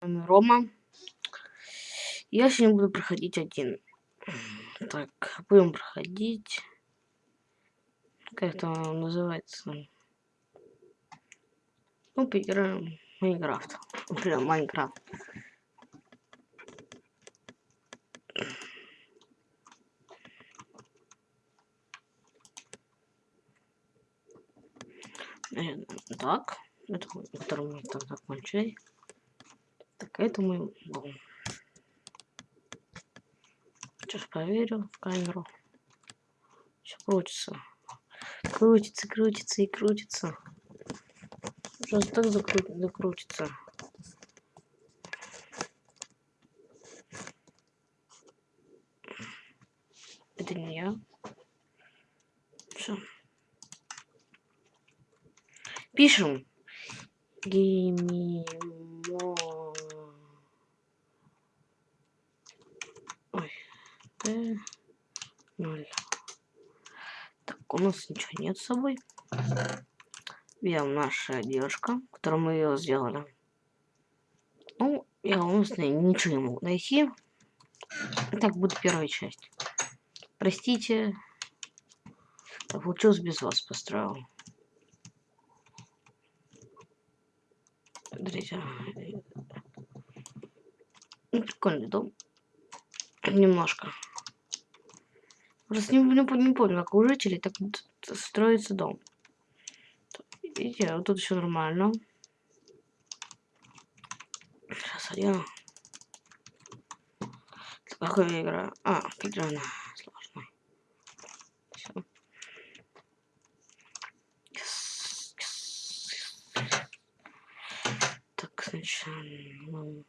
Рома. Я сегодня буду проходить один. Так, будем проходить. Как это называется? Ну, поиграем Майнкрафт. Например, Майнкрафт. Так, это который мы так закончили. Так, это мой дом. Сейчас проверю в камеру. Все крутится. Крутится, крутится и крутится. Сейчас так закру... закрутится. Это не я. Все. Пишем. Геймимо. Ой. Т. Ноль. Так, у нас ничего нет с собой. Берем наша девушка, которую мы ее сделали. Ну, я у нас ничего не могу найти. Так будет первая часть. Простите. Получилось без вас построил. Смотрите. Ну, прикольный дом. Немножко. Просто не, не, не помню, как у жителей так строится дом. Видите, вот тут все нормально. Сейчас я... Какая игра? А, она сложная. Все. Так, сначала...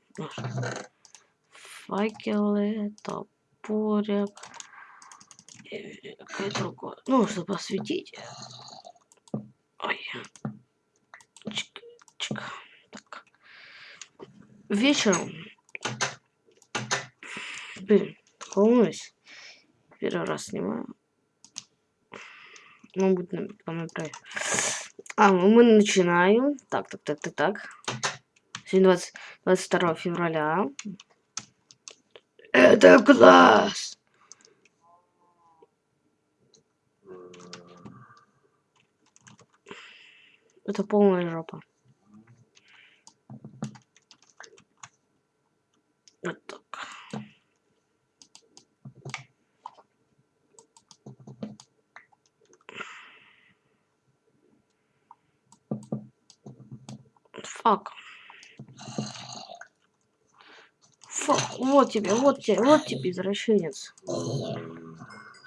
Факелы, топорик. Какая другое. Ну, чтобы осветить. Ой. Чик, чик. Так. Вечером. Блин, волнуюсь. Первый раз снимаю. Ну, будет потом направить. А, ну мы начинаем. Так, так, так, так, так. Сегодня 20, 22 февраля. Это класс! Это полная жопа. Вот так. Фак. Фак, вот тебе, вот тебе, вот тебе, извращенец.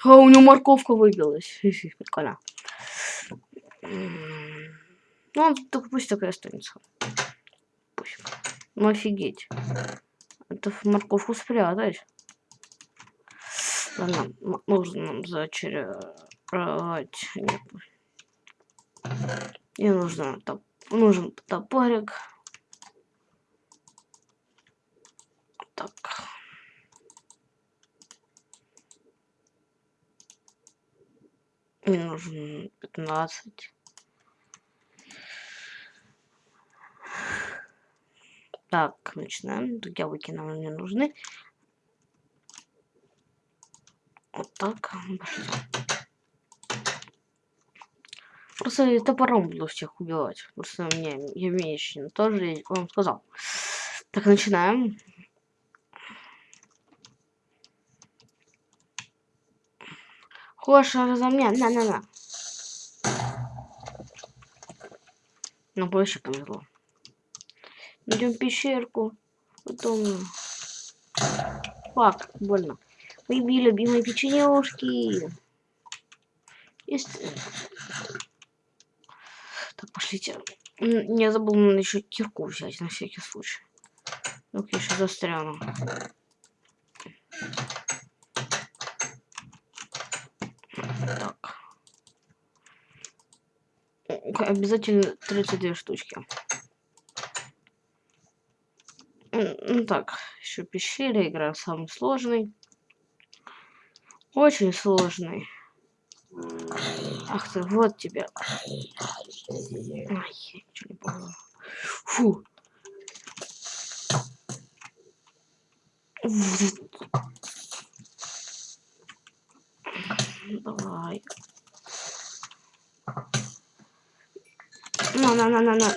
А у него морковка выбилась. Прикольно. Ну, он так пусть такая останется. Пусть. Ну, офигеть. Это морковку спрятать. Ладно, нужно нам зачаровать. Нет. Мне нужно топ нужен топорик. Так. Мне нужен 15. Так, начинаем. Яблоки нам не нужны. Вот так. Пошли. Просто топором буду всех убивать. Просто мне я умеющий тоже вам сказал. Так, начинаем. Хочешь разомня? На-на-на. Ну, больше повезло. Идем пещерку. Потом... Фак, больно. Мои любимые печенюшки. Есть... Так, пошлите. Я забыл еще кирку взять на всякий случай. Ну, я еще застряну. Так. Обязательно 32 штучки. Ну так, еще пещера, игра самый сложный. Очень сложный. Ах ты, вот тебя. Ай, ничего не помню. Фу. Давай. На, на, на, на, на.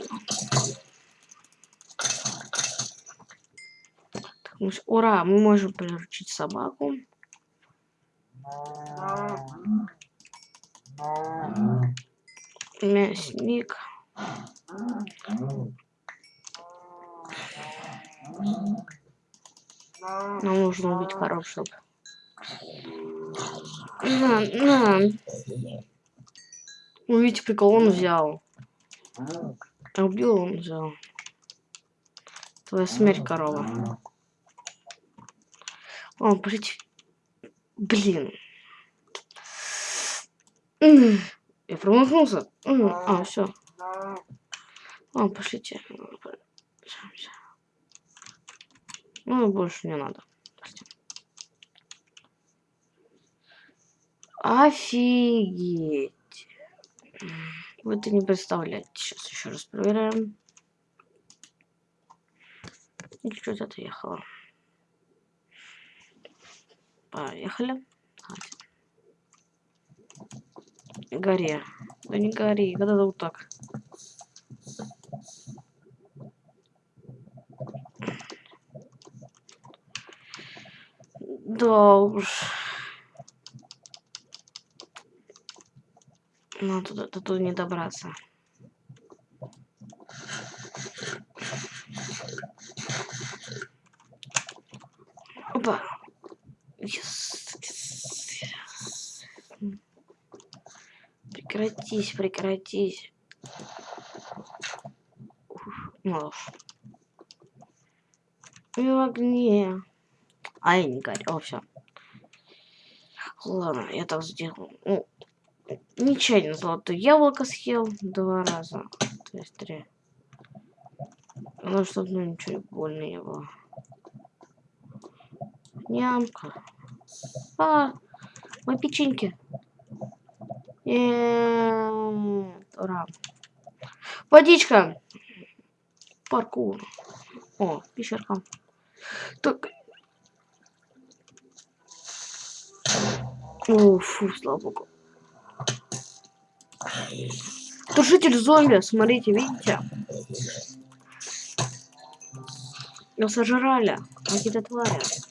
Так, мы ж- Ура, мы можем приручить собаку. Мясник. Нам нужно убить коров, чтобы... На, на. Ну, прикол, он взял. Убил он взял. Твоя смерть, корова. О, пошлите. Блин. Я промахнулся. А, все. О, пошлите. Ну, больше не надо. Офигеть. Вы это не представляете. Сейчас еще раз проверяем. И что-то отъехало. Поехали. Гори. Да не гори, когда вот так. Да уж. Ну, туда, туда не добраться. Опа. Yes. yes. Прекратись, прекратись. Ну. Не в огне. А я не горю. О, все. Ладно, я так сделал. Ну, нечаянно золотое яблоко съел два раза. То есть три. Ну, чтобы ну, ничего больно было. Нямка. А, мои печеньки. Нет, ура. Водичка. Паркур. О, пещерка. Так. О, фу, слава богу. Тушитель зомби, смотрите, видите? Его сожрали. Какие-то твари.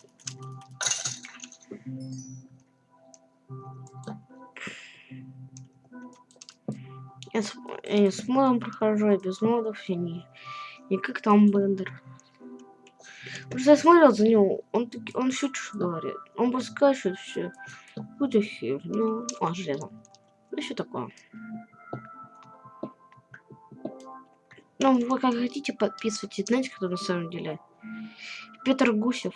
Я с, я с модом прохожу, я без модов, я не, не как там Бендер. Что я смотрел за него, он, он все что говорит. Он просто скачивает все. Какую-то херню. А, железо. Ну, что такое. Ну, вы как хотите, подписывайтесь. Знаете, кто на самом деле? Петр Гусев.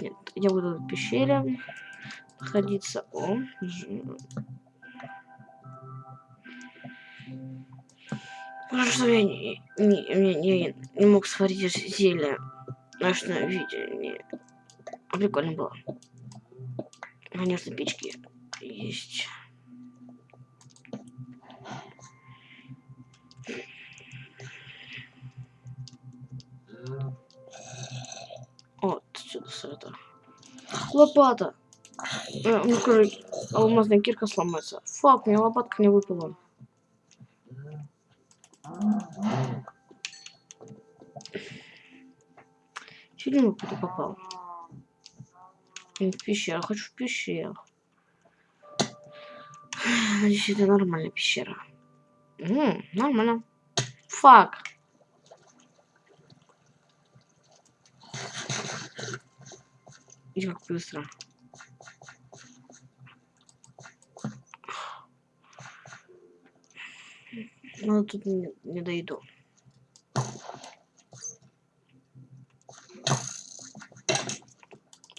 Нет, я буду в пещере находиться. О, Хорошо, что я не, не, не, не, не мог сварить зелье. Знаешь, на видео. Прикольно было. Конечно, печки есть. Вот, сюда сюда. Лопата. Э, ну, короче, алмазная кирка сломается. Фак, мне лопатка не выпала. Чуть не куда попал. В пещеру, хочу в пещеру. Надеюсь, это нормальная пещера. М, нормально. Фак. И как быстро. Ну, тут не, не дойду.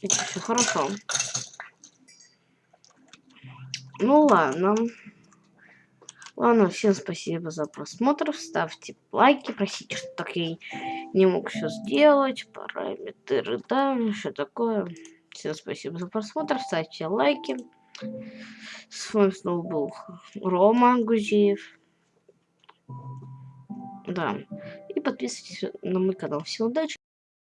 Это все хорошо. Ну ладно. Ладно, всем спасибо за просмотр. Ставьте лайки, просите, что так я не мог все сделать. Параметры, да, что такое. Всем спасибо за просмотр. Ставьте лайки. С вами снова был Рома Гузеев. Да. И подписывайтесь на мой канал. Всем удачи!